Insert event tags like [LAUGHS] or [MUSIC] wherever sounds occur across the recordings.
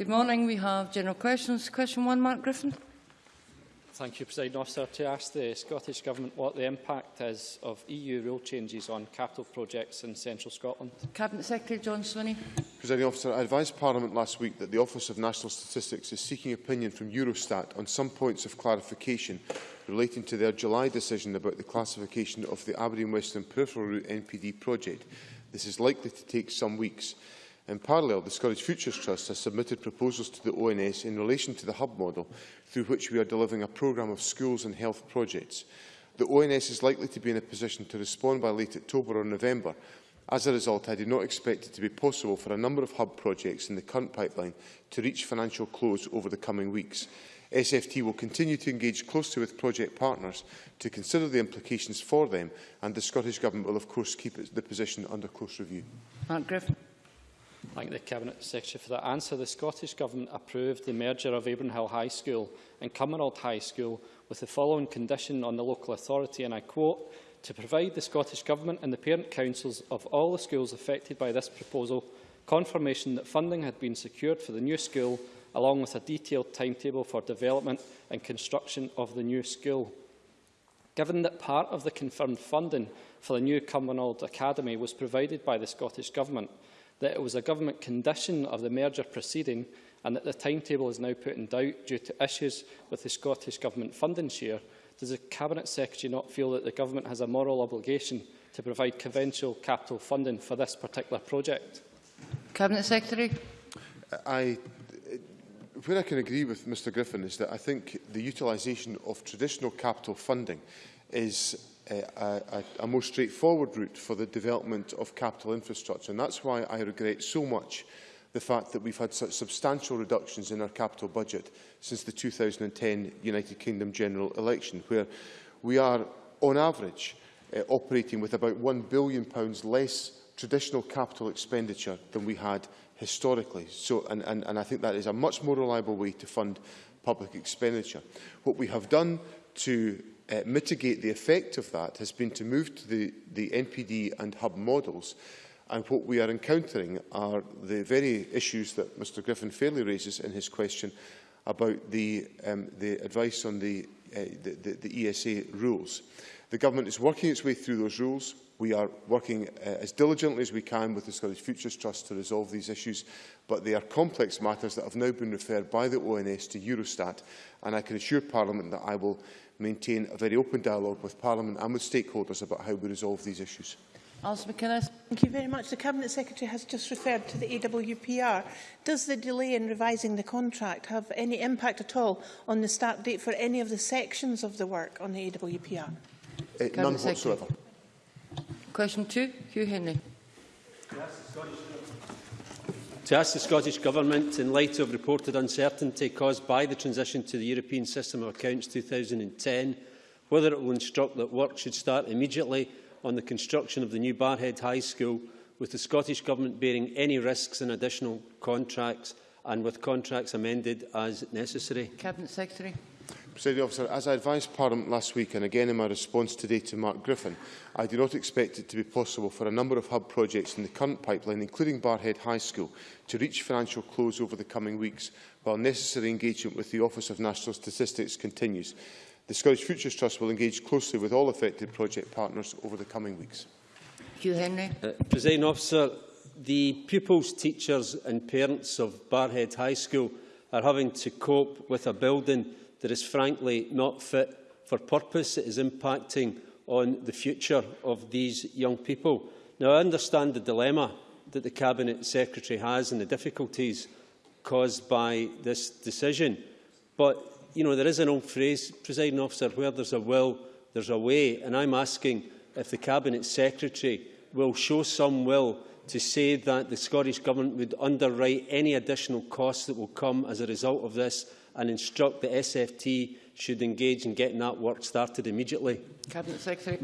Good morning. We have general questions. Question one, Mark Griffin. Thank you, President Officer. To ask the Scottish Government what the impact is of EU rule changes on capital projects in central Scotland. Cabinet Secretary John Swinney. President Officer, I advised Parliament last week that the Office of National Statistics is seeking opinion from Eurostat on some points of clarification relating to their July decision about the classification of the Aberdeen Western Peripheral Route NPD project. This is likely to take some weeks. In parallel, the Scottish Futures Trust has submitted proposals to the ONS in relation to the hub model, through which we are delivering a programme of schools and health projects. The ONS is likely to be in a position to respond by late October or November. As a result, I do not expect it to be possible for a number of hub projects in the current pipeline to reach financial close over the coming weeks. SFT will continue to engage closely with project partners to consider the implications for them, and the Scottish Government will, of course, keep the position under close review. Mark Griffin. Thank the Cabinet Secretary for that answer. The Scottish Government approved the merger of Abronhill High School and Cumbernauld High School with the following condition on the local authority, and I quote, to provide the Scottish Government and the parent councils of all the schools affected by this proposal confirmation that funding had been secured for the new school, along with a detailed timetable for development and construction of the new school. Given that part of the confirmed funding for the new Cumbernauld Academy was provided by the Scottish Government, that it was a government condition of the merger proceeding and that the timetable is now put in doubt due to issues with the Scottish Government funding share, does the Cabinet Secretary not feel that the Government has a moral obligation to provide conventional capital funding for this particular project? Cabinet Secretary. I, where I can agree with Mr Griffin is that I think the utilisation of traditional capital funding is a, a, a more straightforward route for the development of capital infrastructure. And that's why I regret so much the fact that we've had such substantial reductions in our capital budget since the 2010 United Kingdom general election, where we are, on average, uh, operating with about £1 billion less traditional capital expenditure than we had historically. So, and, and, and I think that is a much more reliable way to fund public expenditure. What we have done to uh, mitigate the effect of that has been to move to the, the NPD and hub models. And what we are encountering are the very issues that Mr Griffin fairly raises in his question about the, um, the advice on the, uh, the, the, the ESA rules. The Government is working its way through those rules. We are working uh, as diligently as we can with the Scottish Futures Trust to resolve these issues, but they are complex matters that have now been referred by the ONS to Eurostat, and I can assure Parliament that I will maintain a very open dialogue with Parliament and with stakeholders about how we resolve these issues. Alison McInnes. Thank you very much. The Cabinet Secretary has just referred to the AWPR. Does the delay in revising the contract have any impact at all on the start date for any of the sections of the work on the AWPR? Uh, none whatsoever. Question two, Hugh Henry. Yes, to ask the Scottish Government, in light of reported uncertainty caused by the transition to the European System of Accounts 2010, whether it will instruct that work should start immediately on the construction of the new Barhead High School, with the Scottish Government bearing any risks in additional contracts and with contracts amended as necessary. Cabinet Secretary. Presiding officer, as I advised Parliament last week and again in my response today to Mark Griffin, I do not expect it to be possible for a number of hub projects in the current pipeline, including Barrhead High School, to reach financial close over the coming weeks, while necessary engagement with the Office of National Statistics continues. The Scottish Futures Trust will engage closely with all affected project partners over the coming weeks. Hugh Henry. Uh, Presiding officer, the pupils, teachers and parents of Barrhead High School are having to cope with a building that is frankly not fit for purpose. It is impacting on the future of these young people. Now, I understand the dilemma that the Cabinet Secretary has and the difficulties caused by this decision. But, you know, there is an old phrase, presiding officer, where there's a will, there's a way. And I'm asking if the Cabinet Secretary will show some will to say that the Scottish Government would underwrite any additional costs that will come as a result of this and instruct the SFT should engage in getting that work started immediately? Cabinet Secretary.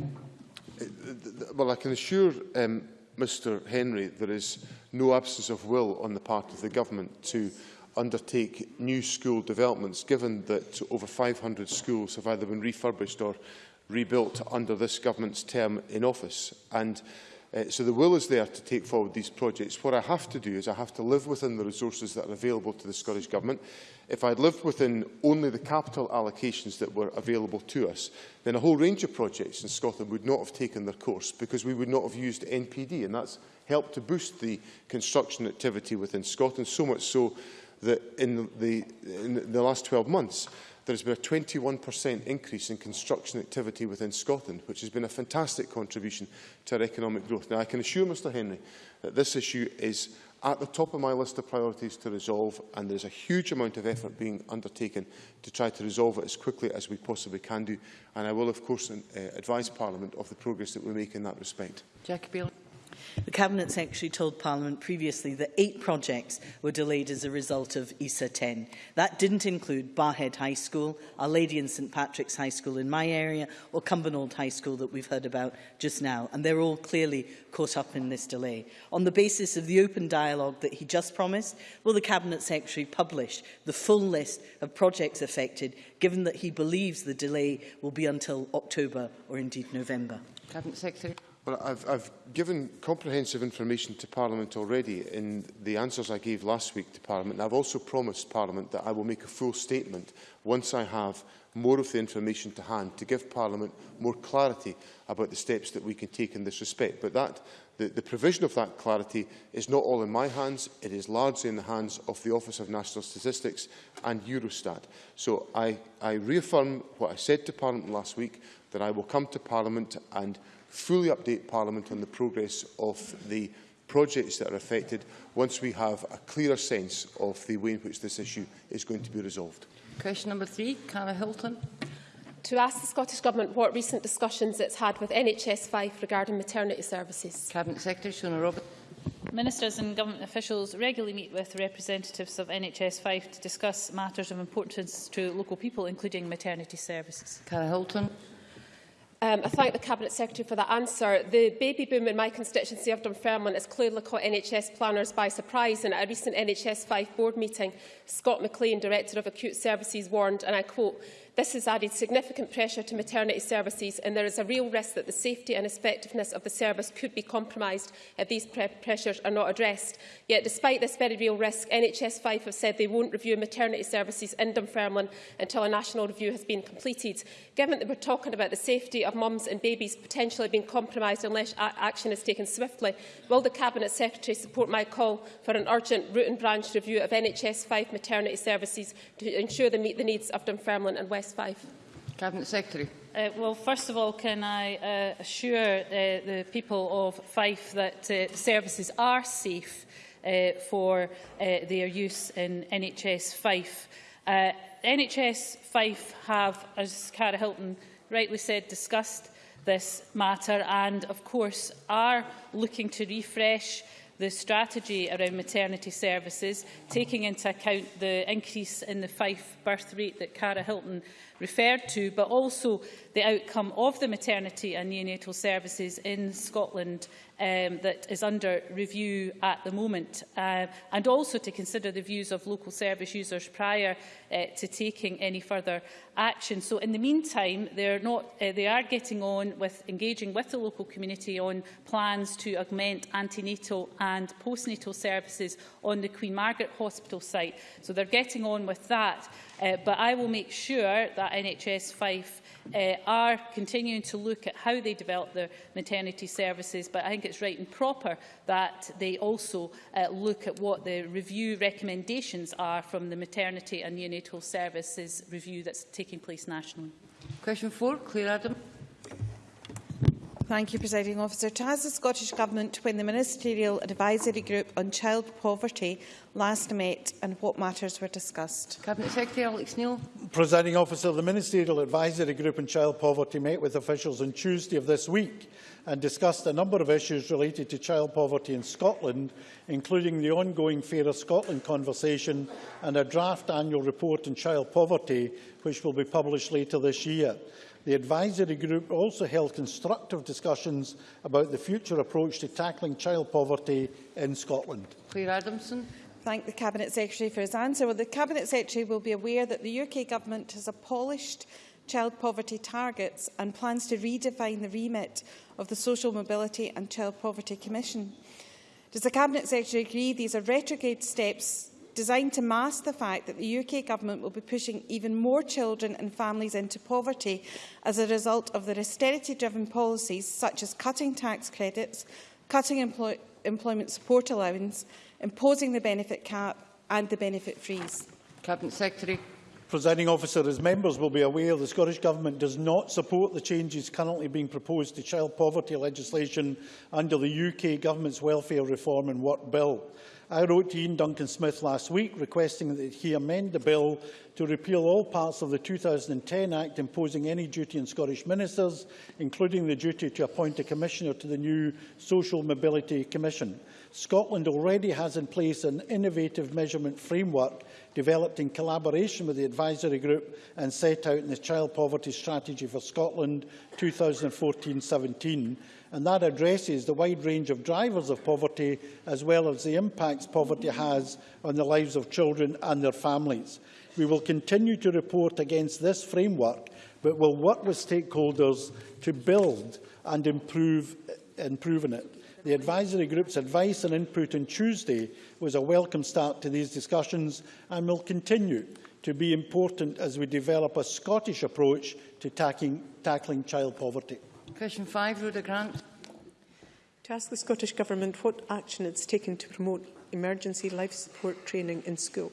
Well, I can assure um, Mr Henry there is no absence of will on the part of the government to undertake new school developments, given that over 500 schools have either been refurbished or rebuilt under this government's term in office. And Uh, so the will is there to take forward these projects. What I have to do is I have to live within the resources that are available to the Scottish Government. If I had lived within only the capital allocations that were available to us, then a whole range of projects in Scotland would not have taken their course because we would not have used NPD, and that's helped to boost the construction activity within Scotland, so much so that in the, in the last 12 months, there has been a 21% increase in construction activity within Scotland, which has been a fantastic contribution to our economic growth. Now, I can assure Mr Henry that this issue is at the top of my list of priorities to resolve, and there is a huge amount of effort being undertaken to try to resolve it as quickly as we possibly can do. And I will, of course, uh, advise Parliament of the progress that we make in that respect. Jackie Jacob The Cabinet Secretary told Parliament previously that eight projects were delayed as a result of ESA 10. That didn't include Barrhead High School, Our Lady and St Patrick's High School in my area, or Cumbernauld High School that we've heard about just now, and they're all clearly caught up in this delay. On the basis of the open dialogue that he just promised, will the Cabinet Secretary publish the full list of projects affected, given that he believes the delay will be until October or indeed November? Cabinet Secretary. But I've, I've given comprehensive information to Parliament already in the answers I gave last week to Parliament, and I've also promised Parliament that I will make a full statement once I have more of the information to hand to give Parliament more clarity about the steps that we can take in this respect. But that the, the provision of that clarity is not all in my hands, it is largely in the hands of the Office of National Statistics and Eurostat. So I, I reaffirm what I said to Parliament last week, that I will come to Parliament and fully update Parliament on the progress of the projects that are affected once we have a clearer sense of the way in which this issue is going to be resolved. Question number three, Cara Hilton. To ask the Scottish Government what recent discussions it's had with NHS Fife regarding maternity services. Cabinet Secretary Shona Robison. Ministers and government officials regularly meet with representatives of NHS Fife to discuss matters of importance to local people, including maternity services. Cara Hilton. Um, I thank the Cabinet Secretary for that answer. The baby boom in my constituency of Dunfermline has clearly caught NHS planners by surprise and at a recent NHS Fife board meeting, Scott McLean, Director of Acute Services, warned, and I quote, This has added significant pressure to maternity services and there is a real risk that the safety and effectiveness of the service could be compromised if these pre pressures are not addressed. Yet despite this very real risk, NHS Fife have said they won't review maternity services in Dunfermline until a national review has been completed. Given that we're talking about the safety of mums and babies potentially being compromised unless action is taken swiftly, will the Cabinet Secretary support my call for an urgent root and branch review of NHS Fife maternity services to ensure they meet the needs of Dunfermline and West S5. Cabinet Secretary. Uh, well, first of all, can I uh, assure uh, the people of Fife that uh, services are safe uh, for uh, their use in NHS Fife. Uh, NHS Fife have, as Cara Hilton rightly said, discussed this matter and, of course, are looking to refresh the strategy around maternity services, taking into account the increase in the Fife birth rate that Cara Hilton referred to, but also the outcome of the maternity and neonatal services in Scotland um, that is under review at the moment, uh, and also to consider the views of local service users prior uh, to taking any further action. So in the meantime, they're not, uh, they are getting on with engaging with the local community on plans to augment antenatal and postnatal services on the Queen Margaret Hospital site. So they're getting on with that. Uh, but I will make sure that NHS Fife uh, are continuing to look at how they develop their maternity services, but I think it's right and proper that they also uh, look at what the review recommendations are from the maternity and neonatal services review that's taking place nationally. Question four, Claire Adam. Thank you, Presiding Officer. To ask the Scottish Government when the Ministerial Advisory Group on Child Poverty last met and what matters were discussed. Cabinet Secretary Alex Neil. Presiding Officer, the Ministerial Advisory Group on Child Poverty met with officials on Tuesday of this week and discussed a number of issues related to child poverty in Scotland, including the ongoing Fairer Scotland conversation and a draft annual report on child poverty, which will be published later this year. The advisory group also held constructive discussions about the future approach to tackling child poverty in Scotland. Claire Adamson. Thank the Cabinet Secretary for his answer. Well, the Cabinet Secretary will be aware that the UK Government has abolished child poverty targets and plans to redefine the remit of the Social Mobility and Child Poverty Commission. Does the Cabinet Secretary agree these are retrograde steps designed to mask the fact that the UK Government will be pushing even more children and families into poverty as a result of their austerity-driven policies such as cutting tax credits, cutting employ employment support allowance, imposing the benefit cap and the benefit freeze. Cabinet Secretary. Presiding officer, as members will be aware, the Scottish Government does not support the changes currently being proposed to child poverty legislation under the UK Government's Welfare Reform and Work Bill. I wrote to Iain Duncan Smith last week requesting that he amend the bill to repeal all parts of the 2010 Act imposing any duty on Scottish ministers, including the duty to appoint a commissioner to the new Social Mobility Commission. Scotland already has in place an innovative measurement framework developed in collaboration with the advisory group and set out in the Child Poverty Strategy for Scotland 2014-17 and that addresses the wide range of drivers of poverty as well as the impacts poverty has on the lives of children and their families. We will continue to report against this framework, but will work with stakeholders to build and improve improving it. The advisory group's advice and input on Tuesday was a welcome start to these discussions and will continue to be important as we develop a Scottish approach to tackling, tackling child poverty. Question 5, Rhoda Grant. To ask the Scottish Government what action it's taken to promote emergency life support training in school.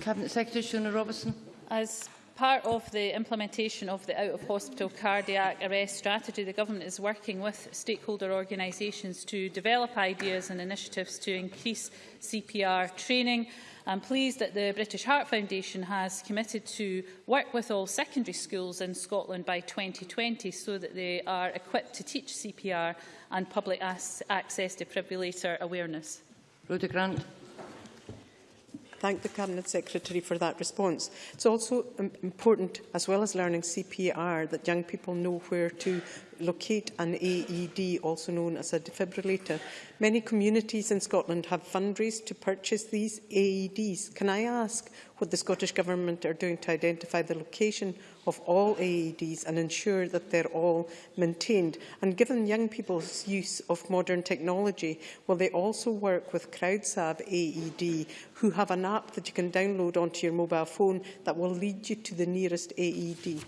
Cabinet Secretary Shona Robertson. As part of the implementation of the out-of-hospital cardiac arrest strategy, the Government is working with stakeholder organisations to develop ideas and initiatives to increase CPR training I'm pleased that the British Heart Foundation has committed to work with all secondary schools in Scotland by 2020 so that they are equipped to teach CPR and public access defibrillator awareness. Rhoda Grant thank the Cabinet Secretary for that response. It's also important, as well as learning CPR, that young people know where to locate an AED, also known as a defibrillator. Many communities in Scotland have fundraised to purchase these AEDs. Can I ask what the Scottish Government are doing to identify the location of all AEDs and ensure that they're all maintained? And given young people's use of modern technology, will they also work with CrowdSav AED, who have an app that you can download onto your mobile phone that will lead you to the nearest AED?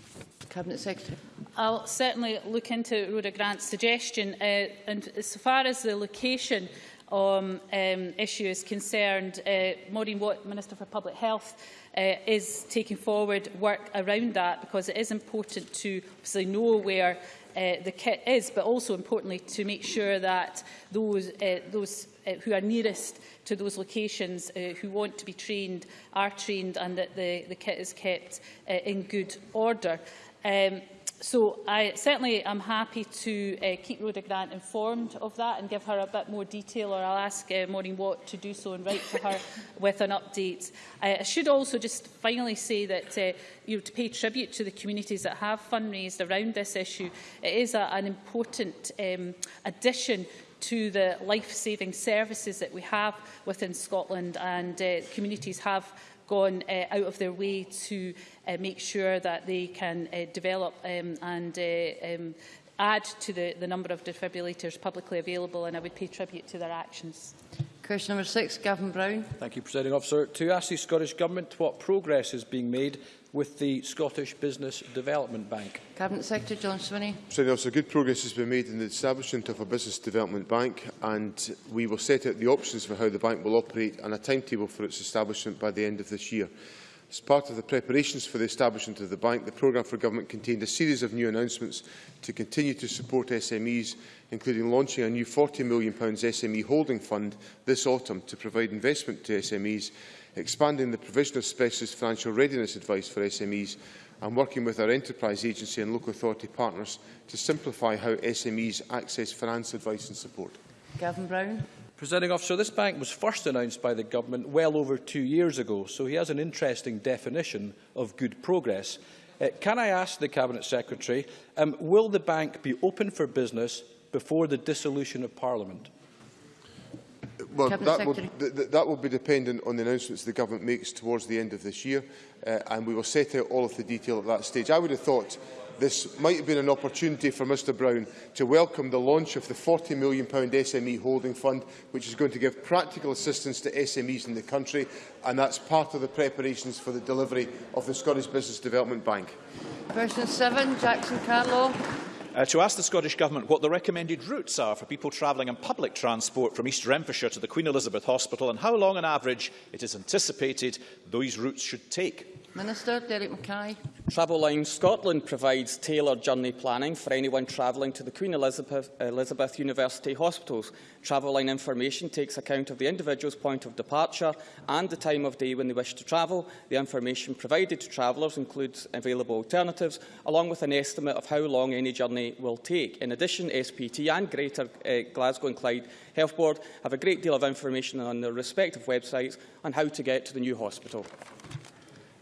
Cabinet Secretary. I'll certainly look into Rhoda Grant's suggestion. Uh, and as far as the location um, um, issue is concerned, uh, Maureen Watt, Minister for Public Health, uh, is taking forward work around that because it is important to obviously know where uh, the kit is, but also importantly to make sure that those, uh, those uh, who are nearest to those locations uh, who want to be trained are trained and that the, the kit is kept uh, in good order. Um, So I certainly am happy to uh, keep Rhoda Grant informed of that and give her a bit more detail, or I'll ask uh, Maureen Watt to do so and write to her [LAUGHS] with an update. Uh, I should also just finally say that uh, you know, to pay tribute to the communities that have fundraised around this issue, it is a, an important um, addition to the life-saving services that we have within Scotland and uh, communities have gone uh, out of their way to uh, make sure that they can uh, develop um, and uh, um, add to the, the number of defibrillators publicly available, and I would pay tribute to their actions. Question number six, Gavin Brown. Thank you, Presiding Officer. To ask the Scottish Government what progress is being made with the Scottish Business Development Bank. Cabinet Secretary John Swinney. President Officer, good progress has been made in the establishment of a business development bank and we will set out the options for how the bank will operate and a timetable for its establishment by the end of this year. As part of the preparations for the establishment of the bank, the programme for government contained a series of new announcements to continue to support SMEs, including launching a new £40 million SME holding fund this autumn to provide investment to SMEs expanding the provision of specialist financial readiness advice for SMEs and working with our enterprise agency and local authority partners to simplify how SMEs access finance advice and support. Gavin Brown. Presenting officer, this bank was first announced by the government well over two years ago, so he has an interesting definition of good progress. Uh, can I ask the Cabinet Secretary, um, will the bank be open for business before the dissolution of Parliament? Well, Cabinet that Secretary. will, th that will be dependent on the announcements the government makes towards the end of this year, uh, and we will set out all of the detail at that stage. I would have thought this might have been an opportunity for Mr Brown to welcome the launch of the £40 million SME Holding Fund, which is going to give practical assistance to SMEs in the country, and that's part of the preparations for the delivery of the Scottish Business Development Bank. Question 7, Jackson Carlow. Uh, to ask the Scottish Government what the recommended routes are for people travelling on public transport from East Renfrewshire to the Queen Elizabeth Hospital and how long on average it is anticipated those routes should take. Minister Derek Mackay. Traveline Scotland provides tailored journey planning for anyone travelling to the Queen Elizabeth, Elizabeth University hospitals. Travel Line information takes account of the individual's point of departure and the time of day when they wish to travel. The information provided to travellers includes available alternatives, along with an estimate of how long any journey will take. In addition, SPT and Greater uh, Glasgow and Clyde Health Board have a great deal of information on their respective websites on how to get to the new hospital.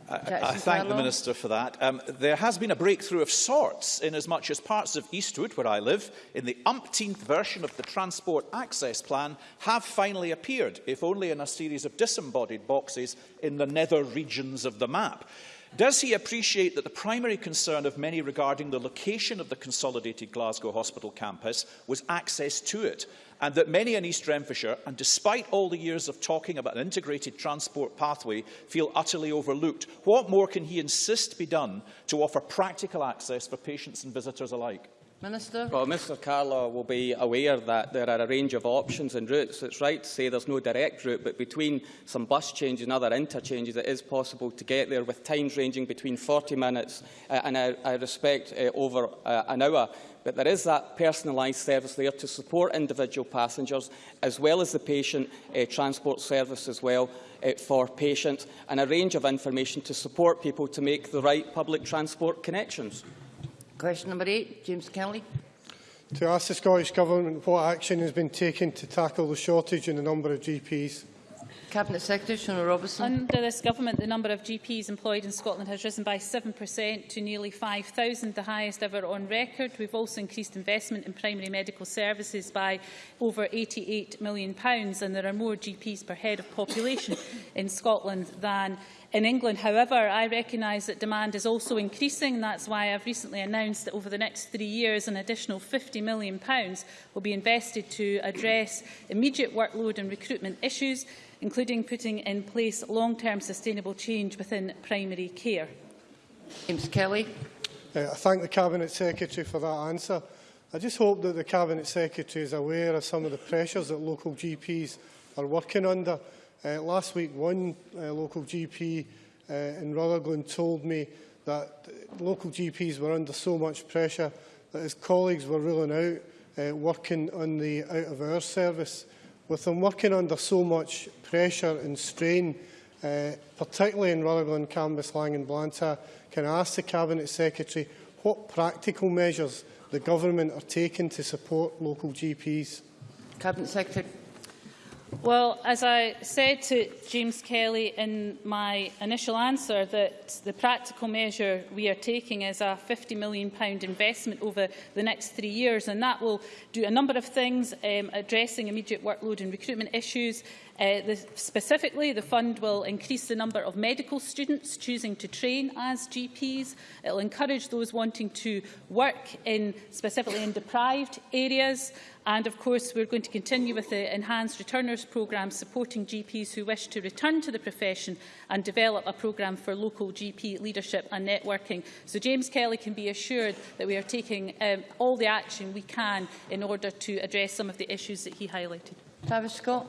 I, I thank the Minister for that. Um, there has been a breakthrough of sorts in as much as parts of Eastwood, where I live, in the umpteenth version of the Transport Access Plan, have finally appeared, if only in a series of disembodied boxes in the nether regions of the map. Does he appreciate that the primary concern of many regarding the location of the consolidated Glasgow Hospital campus was access to it? and that many in East Renfrewshire, and despite all the years of talking about an integrated transport pathway, feel utterly overlooked. What more can he insist be done to offer practical access for patients and visitors alike? Minister. Well, Mr Carlaw will be aware that there are a range of options and routes. It's right to say there's no direct route, but between some bus changes and other interchanges, it is possible to get there with times ranging between 40 minutes uh, and I, I respect uh, over uh, an hour but there is that personalised service there to support individual passengers as well as the patient uh, transport service as well uh, for patients and a range of information to support people to make the right public transport connections. Question number eight, James Kelly. To ask the Scottish Government what action has been taken to tackle the shortage in the number of GPs. Cabinet Secretary Shona Robison. Under this government, the number of GPs employed in Scotland has risen by 7% to nearly 5,000, the highest ever on record. We've also increased investment in primary medical services by over £88 million, and there are more GPs per head of population [LAUGHS] in Scotland than in England. However, I recognise that demand is also increasing. That's why I've recently announced that over the next three years, an additional £50 million will be invested to address immediate workload and recruitment issues including putting in place long-term sustainable change within primary care? James Kelly. Uh, I thank the Cabinet Secretary for that answer. I just hope that the Cabinet Secretary is aware of some of the pressures that local GPs are working under. Uh, last week, one uh, local GP uh, in Rutherglen told me that local GPs were under so much pressure that his colleagues were ruling out uh, working on the out-of-hours service. Uh, With them working under so much pressure and strain, uh, particularly in Rutherglen, Cambus, Lang and Blantyre, can I ask the Cabinet Secretary what practical measures the Government are taking to support local GPs? Cabinet Secretary. Well, as I said to James Kelly in my initial answer, that the practical measure we are taking is a £50 million investment over the next three years, and that will do a number of things, um, addressing immediate workload and recruitment issues, Uh, the, specifically, the fund will increase the number of medical students choosing to train as GPs. It will encourage those wanting to work in specifically in deprived areas. And of course, we're going to continue with the enhanced returners programme supporting GPs who wish to return to the profession and develop a programme for local GP leadership and networking. So James Kelly can be assured that we are taking um, all the action we can in order to address some of the issues that he highlighted. Travis Scott.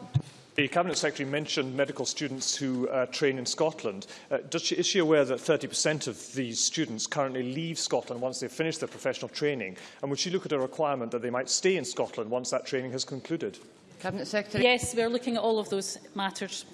The Cabinet Secretary mentioned medical students who uh, train in Scotland. Uh, does she, is she aware that 30% of these students currently leave Scotland once they've finished their professional training? And would she look at a requirement that they might stay in Scotland once that training has concluded? Cabinet Secretary. Yes, we're looking at all of those matters.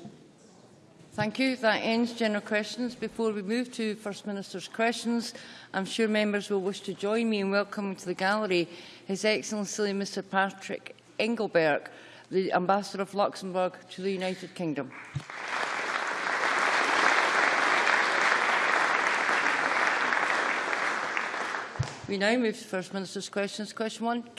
Thank you. That ends general questions. Before we move to First Minister's questions, I'm sure members will wish to join me in welcoming to the gallery His Excellency Mr Patrick Engelberg, the Ambassador of Luxembourg to the United Kingdom. We now move to First Minister's questions. Question one.